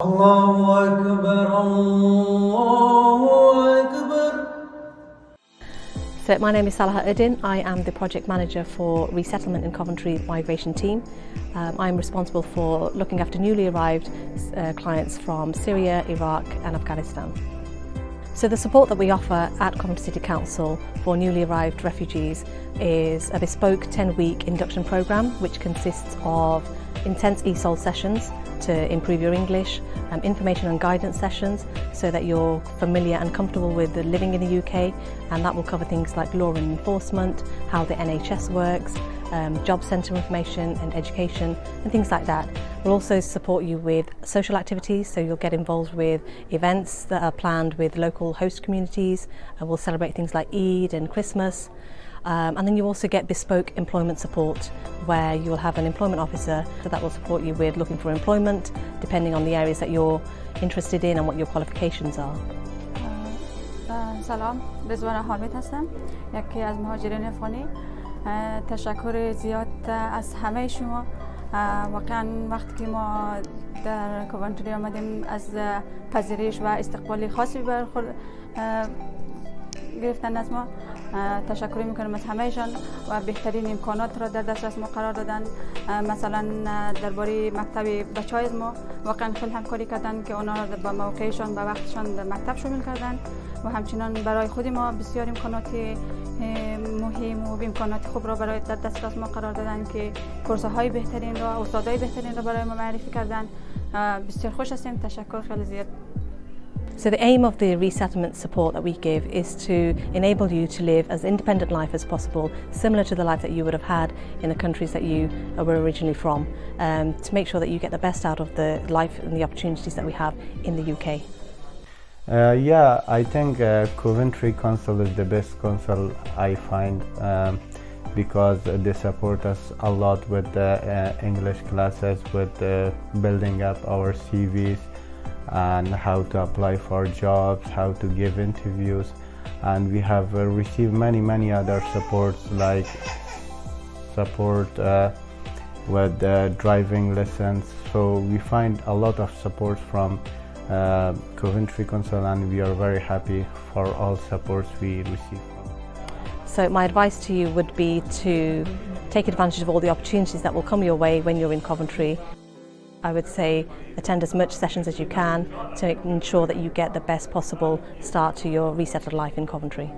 So my name is Salaha Udin. I am the project manager for resettlement in Coventry migration team. Um, I'm responsible for looking after newly arrived uh, clients from Syria, Iraq and Afghanistan. So the support that we offer at Coventry City Council for newly arrived refugees is a bespoke 10-week induction programme which consists of intense ESOL sessions to improve your English, um, information and guidance sessions so that you're familiar and comfortable with living in the UK and that will cover things like law and enforcement, how the NHS works, um, job centre information and education and things like that. We'll also support you with social activities so you'll get involved with events that are planned with local host communities. And we'll celebrate things like Eid and Christmas um, and then you also get bespoke employment support where you will have an employment officer that will support you with looking for employment depending on the areas that you're interested in and what your qualifications are. سلام رزوان حامد هستم یکی از مهاجرین افغانی تشکر زیاد از همه شما واقعا وقتی که ما در کوانتری آمدیم از پذیرش و استقبال خاصی برخورد گرفتن از ما تشکر می‌کنم از همهشان و بهترین امکانات را در دسترس ما قرار دادن. مثلا درباره مکتب بچه های ما. واقعا خیلی همکاری کردن که اونا با موقعشان به وقتشان در مکتب شامل کردن و همچنان برای خود ما بسیار امکانات مهم و امکانات خوب را برای در دسترس ما قرار دادن که کورس های بهترین را استادای بهترین را برای ما معرفی کردن. بسیار خوش هستیم. تشکر. خیلی زیاد. So the aim of the resettlement support that we give is to enable you to live as independent life as possible, similar to the life that you would have had in the countries that you were originally from, um, to make sure that you get the best out of the life and the opportunities that we have in the UK. Uh, yeah, I think uh, Coventry Council is the best council I find um, because they support us a lot with the uh, English classes, with building up our CVs, and how to apply for jobs, how to give interviews. And we have uh, received many many other supports like support uh, with uh, driving lessons. So we find a lot of support from uh, Coventry Council and we are very happy for all supports we receive. So my advice to you would be to take advantage of all the opportunities that will come your way when you're in Coventry I would say attend as much sessions as you can to ensure that you get the best possible start to your resettled life in Coventry.